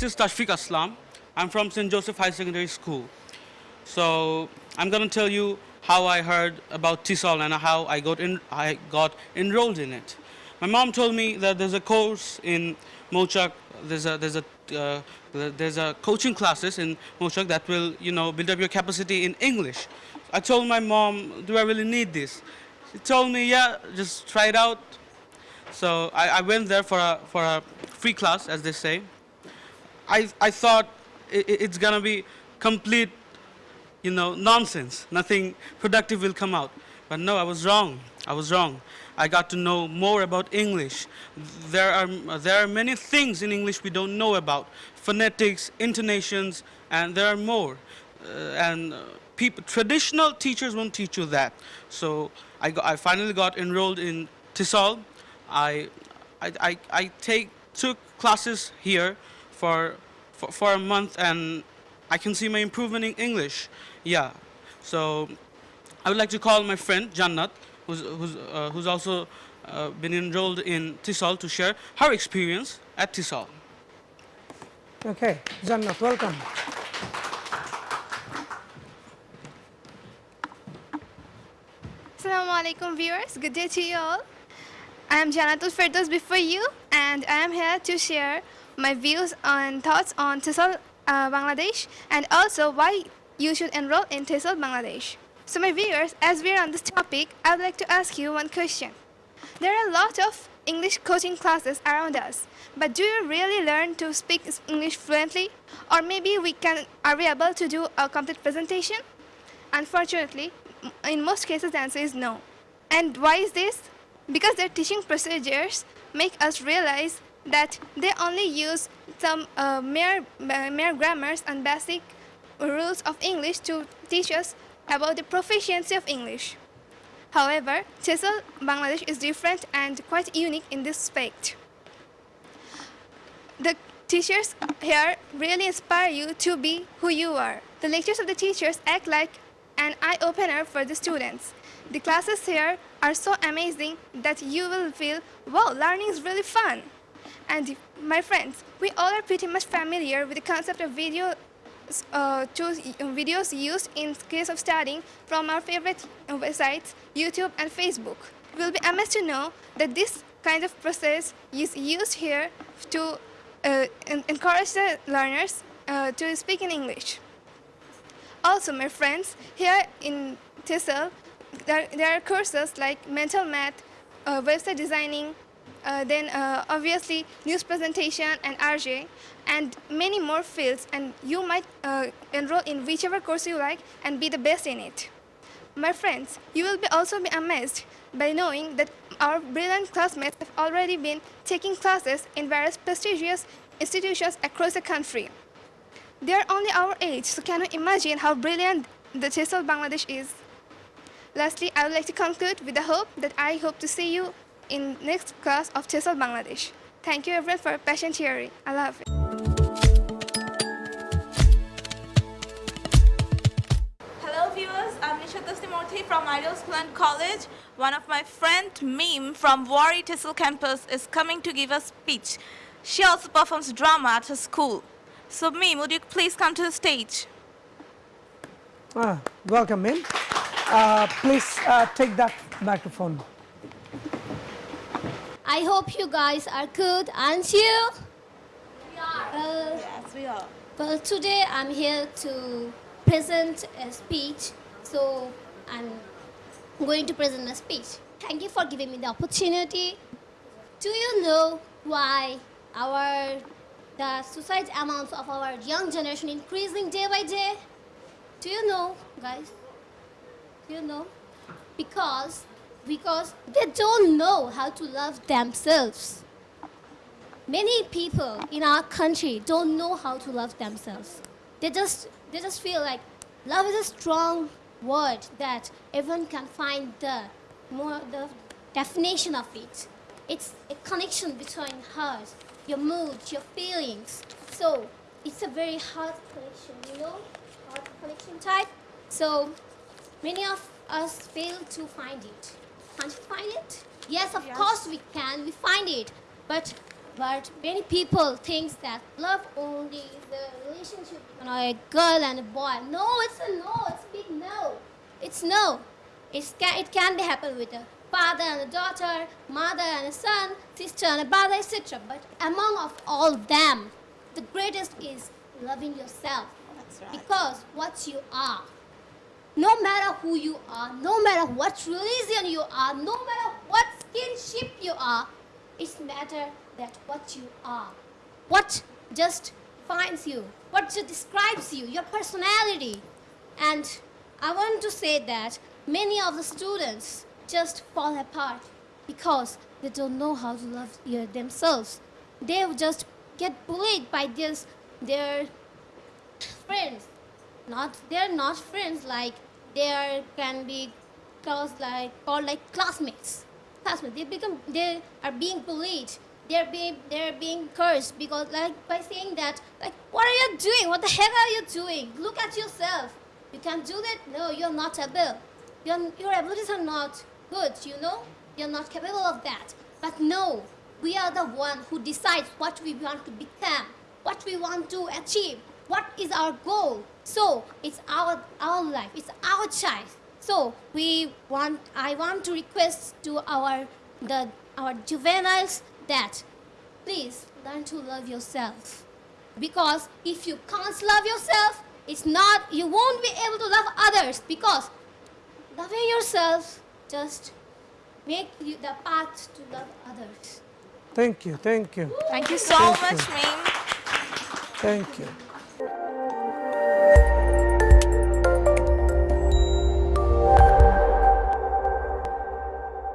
this is Tashfiq Aslam. I'm from St. Joseph High Secondary School. So I'm going to tell you how I heard about TESOL and how I got, in, I got enrolled in it. My mom told me that there's a course in Mochak, there's a, there's a, uh, there's a coaching classes in Mochak that will, you know, build up your capacity in English. I told my mom, do I really need this? She told me, yeah, just try it out. So I, I went there for a, for a free class, as they say. I, I thought it, it's gonna be complete, you know, nonsense. Nothing productive will come out. But no, I was wrong. I was wrong. I got to know more about English. There are, there are many things in English we don't know about. Phonetics, intonations, and there are more. Uh, and uh, people, traditional teachers won't teach you that. So I, got, I finally got enrolled in TESOL. I, I, I, I take, took classes here for, for, for a month and I can see my improvement in English. Yeah. So I would like to call my friend Jannat, who's, who's, uh, who's also uh, been enrolled in TESOL to share her experience at TESOL. Okay, Jannat, welcome. Assalamu alaikum viewers, good day to you all. I am Janatul Firdaus before you and I am here to share my views and thoughts on TESOL uh, Bangladesh and also why you should enroll in TESOL Bangladesh. So my viewers, as we are on this topic, I would like to ask you one question. There are a lot of English coaching classes around us, but do you really learn to speak English fluently? Or maybe we can, are we able to do a complete presentation? Unfortunately, in most cases the answer is no. And why is this? Because their teaching procedures make us realize that they only use some uh, mere, uh, mere grammars and basic rules of English to teach us about the proficiency of English. However, TESOL Bangladesh is different and quite unique in this aspect. The teachers here really inspire you to be who you are. The lectures of the teachers act like an eye-opener for the students. The classes here are so amazing that you will feel, wow, learning is really fun. And my friends, we all are pretty much familiar with the concept of video uh, choose videos used in case of studying from our favorite websites, YouTube and Facebook. You will be amazed to know that this kind of process is used here to uh, encourage the learners uh, to speak in English. Also, my friends, here in TESOL, there, there are courses like mental math, uh, website designing, uh, then uh, obviously news presentation and RJ, and many more fields. And you might uh, enroll in whichever course you like and be the best in it. My friends, you will be also be amazed by knowing that our brilliant classmates have already been taking classes in various prestigious institutions across the country. They are only our age, so can you imagine how brilliant the TESOL Bangladesh is? Lastly, I would like to conclude with the hope that I hope to see you in next class of TESOL Bangladesh. Thank you everyone for your patient hearing. I love it. Hello viewers, I'm Nisha Dastimurthy from Ideal School and College. One of my friend Mim from Wari TESOL campus is coming to give a speech. She also performs drama at her school. So Mim, would you please come to the stage? Ah, welcome, Min. Uh, please uh, take that microphone. I hope you guys are good, aren't you? We are. Uh, yes, we are. well, today I'm here to present a speech. So I'm going to present a speech. Thank you for giving me the opportunity. Do you know why our the suicide amounts of our young generation increasing day by day? Do you know, guys? Do you know? Because because they don't know how to love themselves. Many people in our country don't know how to love themselves. They just they just feel like love is a strong word that everyone can find the more the definition of it. It's a connection between heart, your mood, your feelings. So it's a very hard connection, you know, hard connection type. So many of us fail to find it. Can't you find it? Yes, of Yes. course we can. We find it. But But many people think that love only is the relationship between a girl and a boy. No, it's a no. It's a big no. It's no. It's can, it can be happen with a father and a daughter, mother and a son, sister and a brother, etc. But among of all of them, the greatest is loving yourself. That's right. Because what you are, no matter who you are, no matter what religion you are, no matter what kinship you are, it's matter that what you are. What just defines you, what just describes you, your personality. And I want to say that many of the students just fall apart because they don't know how to love themselves. They just get bullied by this, their friends not they're not friends like they are can be called like called like classmates. Classmates they become they are being bullied. They're being they're being cursed because like by saying that like what are you doing? What the heck are you doing? Look at yourself. You can do that? No you're not able your, your abilities are not good you know? You're not capable of that. But no we are the one who decides what we want to become what we want to achieve what is our goal? So it's our our life. It's our choice. So we want i want to request to our the our juveniles that please learn to love yourself. Because if you can't love yourself it's not you won't be able to love others. Because loving yourself just make you the path to love others. Thank you, thank you, Thank you so Thank much, you. Mim. thank you.